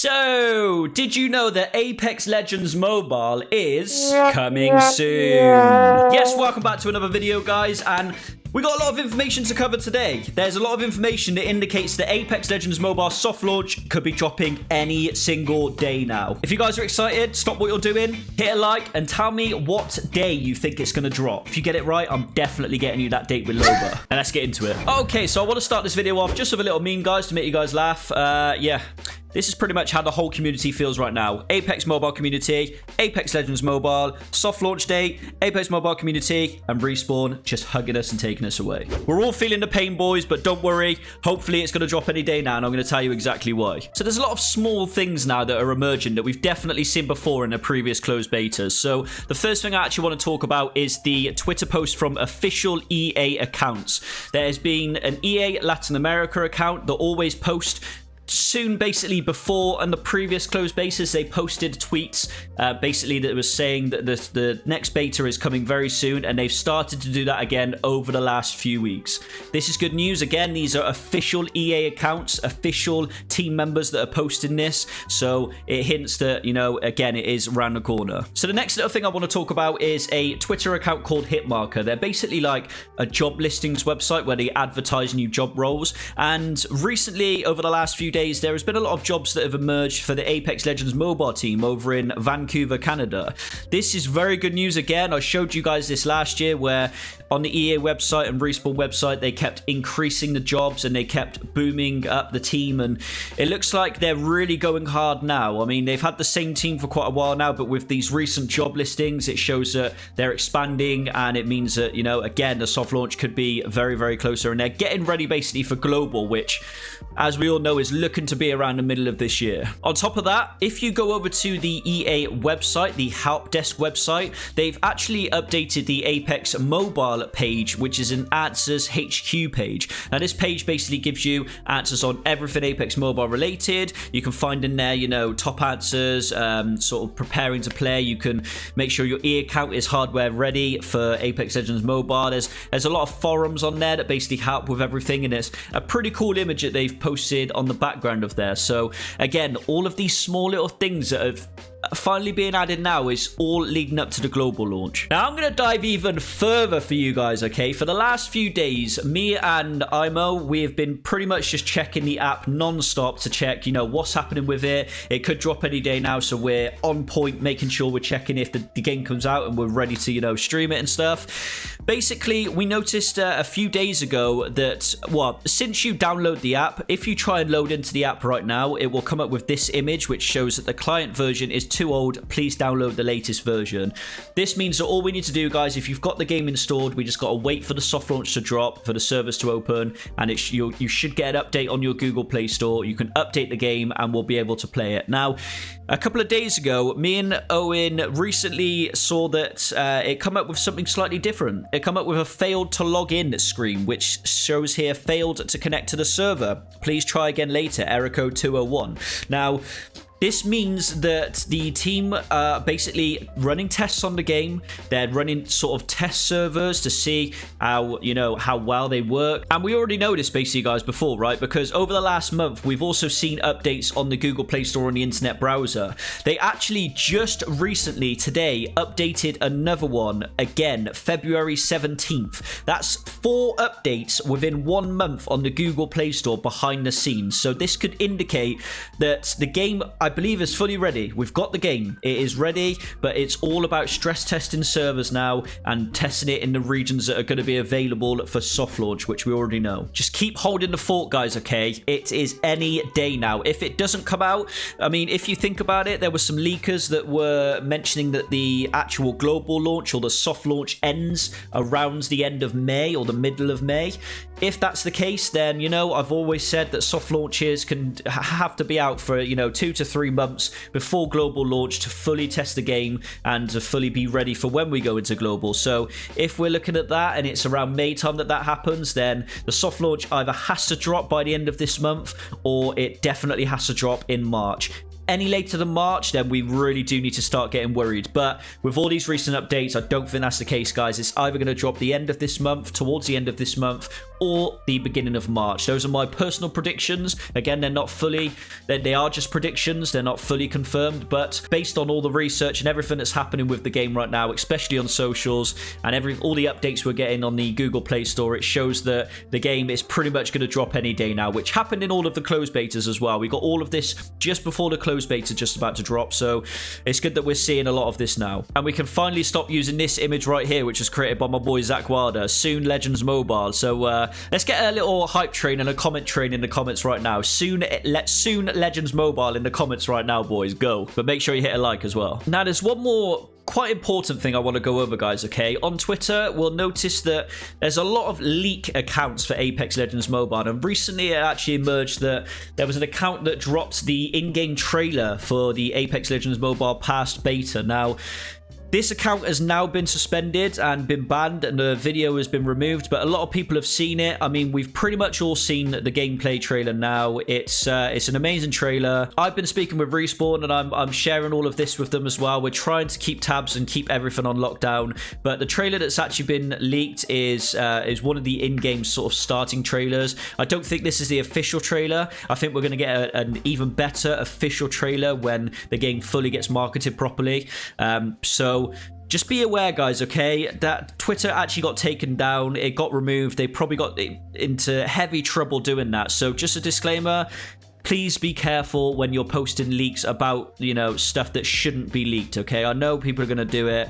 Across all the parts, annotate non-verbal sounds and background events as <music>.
So, did you know that Apex Legends Mobile is coming soon? Yes, welcome back to another video, guys, and we got a lot of information to cover today. There's a lot of information that indicates that Apex Legends Mobile soft launch could be dropping any single day now. If you guys are excited, stop what you're doing, hit a like, and tell me what day you think it's going to drop. If you get it right, I'm definitely getting you that date with Loba. <laughs> and let's get into it. Okay, so I want to start this video off just with a little meme, guys, to make you guys laugh. Uh, yeah. This is pretty much how the whole community feels right now. Apex Mobile community, Apex Legends Mobile, soft launch date, Apex Mobile community, and Respawn just hugging us and taking us away. We're all feeling the pain, boys, but don't worry. Hopefully, it's going to drop any day now, and I'm going to tell you exactly why. So there's a lot of small things now that are emerging that we've definitely seen before in the previous closed betas. So the first thing I actually want to talk about is the Twitter post from official EA accounts. There has been an EA Latin America account that always post soon basically before on the previous closed betas they posted tweets uh, basically that was saying that the, the next beta is coming very soon and they've started to do that again over the last few weeks. This is good news. Again these are official ea accounts official team members that are posting this so it hints that you know again it is around the corner. So the next little thing i want to talk about is a twitter account called hitmarker. They're basically like a job listings website where they advertise new job roles and recently over the last few days there has been a lot of jobs that have emerged for the Apex Legends mobile team over in Vancouver, Canada. This is very good news again. I showed you guys this last year where on the EA website and Respawn website, they kept increasing the jobs and they kept booming up the team. And it looks like they're really going hard now. I mean, they've had the same team for quite a while now, but with these recent job listings, it shows that they're expanding and it means that, you know, again, the soft launch could be very, very closer. And they're getting ready basically for global, which, as we all know, is looking to be around the middle of this year. On top of that, if you go over to the EA website, the help desk website, they've actually updated the Apex mobile page, which is an answers HQ page. Now, this page basically gives you answers on everything Apex mobile related. You can find in there, you know, top answers, um, sort of preparing to play. You can make sure your E account is hardware ready for Apex Legends mobile. There's there's a lot of forums on there that basically help with everything, and it's a pretty cool image that they've posted on the background of there. So again, all of these small little things that have finally being added now is all leading up to the global launch. Now, I'm going to dive even further for you guys, okay? For the last few days, me and Imo, we have been pretty much just checking the app non-stop to check, you know, what's happening with it. It could drop any day now, so we're on point, making sure we're checking if the, the game comes out and we're ready to, you know, stream it and stuff. Basically, we noticed uh, a few days ago that, well, since you download the app, if you try and load into the app right now, it will come up with this image, which shows that the client version is too old, please download the latest version. This means that all we need to do, guys, if you've got the game installed, we just got to wait for the soft launch to drop, for the servers to open, and it you, you should get an update on your Google Play Store. You can update the game, and we'll be able to play it. Now, a couple of days ago, me and Owen recently saw that uh, it come up with something slightly different. It come up with a failed to log in screen, which shows here failed to connect to the server. Please try again later, error code 201. Now, this means that the team are basically running tests on the game. They're running sort of test servers to see how, you know, how well they work. And we already know this basically, guys, before, right? Because over the last month, we've also seen updates on the Google Play Store and the internet browser. They actually just recently, today, updated another one again, February 17th. That's four updates within one month on the Google Play Store behind the scenes. So this could indicate that the game, I believe is fully ready. We've got the game. It is ready, but it's all about stress testing servers now and testing it in the regions that are going to be available for soft launch, which we already know. Just keep holding the fort, guys, okay? It is any day now. If it doesn't come out, I mean, if you think about it, there were some leakers that were mentioning that the actual global launch or the soft launch ends around the end of May or the middle of May. If that's the case, then, you know, I've always said that soft launches can have to be out for, you know, two to three three months before global launch to fully test the game and to fully be ready for when we go into global. So if we're looking at that and it's around May time that that happens, then the soft launch either has to drop by the end of this month or it definitely has to drop in March any later than March, then we really do need to start getting worried. But with all these recent updates, I don't think that's the case, guys. It's either going to drop the end of this month, towards the end of this month, or the beginning of March. Those are my personal predictions. Again, they're not fully, they, are just predictions. They're not fully confirmed, but based on all the research and everything that's happening with the game right now, especially on socials and every all the updates we're getting on the Google Play Store, it shows that the game is pretty much going to drop any day now, which happened in all of the closed betas as well. We got all of this just before the closed beta just about to drop, so it's good that we're seeing a lot of this now. And we can finally stop using this image right here, which was created by my boy Zach Wilder, soon Legends Mobile. So uh, let's get a little hype train and a comment train in the comments right now. Soon, let soon Legends Mobile in the comments right now, boys. Go. But make sure you hit a like as well. Now, there's one more quite important thing I want to go over, guys, okay? On Twitter, we'll notice that there's a lot of leak accounts for Apex Legends Mobile, and recently it actually emerged that there was an account that dropped the in-game trailer for the Apex Legends Mobile past beta. Now, this account has now been suspended and been banned and the video has been removed, but a lot of people have seen it. I mean, we've pretty much all seen the gameplay trailer now. It's uh, it's an amazing trailer. I've been speaking with Respawn and I'm, I'm sharing all of this with them as well. We're trying to keep tabs and keep everything on lockdown, but the trailer that's actually been leaked is uh, is one of the in-game sort of starting trailers. I don't think this is the official trailer. I think we're going to get a, an even better official trailer when the game fully gets marketed properly. Um, so just be aware, guys, okay? That Twitter actually got taken down. It got removed. They probably got into heavy trouble doing that. So just a disclaimer, please be careful when you're posting leaks about, you know, stuff that shouldn't be leaked, okay? I know people are going to do it.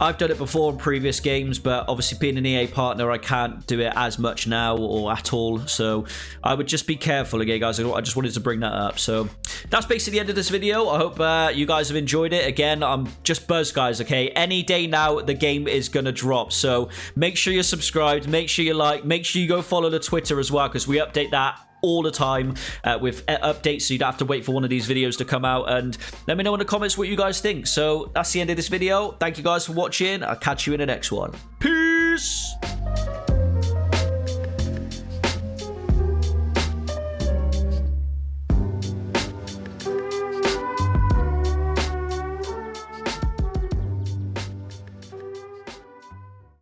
I've done it before in previous games, but obviously being an EA partner, I can't do it as much now or at all. So I would just be careful again, guys. I just wanted to bring that up. So that's basically the end of this video. I hope uh, you guys have enjoyed it. Again, I'm just buzzed, guys, okay? Any day now, the game is going to drop. So make sure you're subscribed. Make sure you like. Make sure you go follow the Twitter as well because we update that all the time uh, with uh, updates so you don't have to wait for one of these videos to come out and let me know in the comments what you guys think. So that's the end of this video. Thank you guys for watching. I'll catch you in the next one. Peace